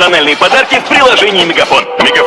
персональные подарки в приложении Мегафон. Мегафон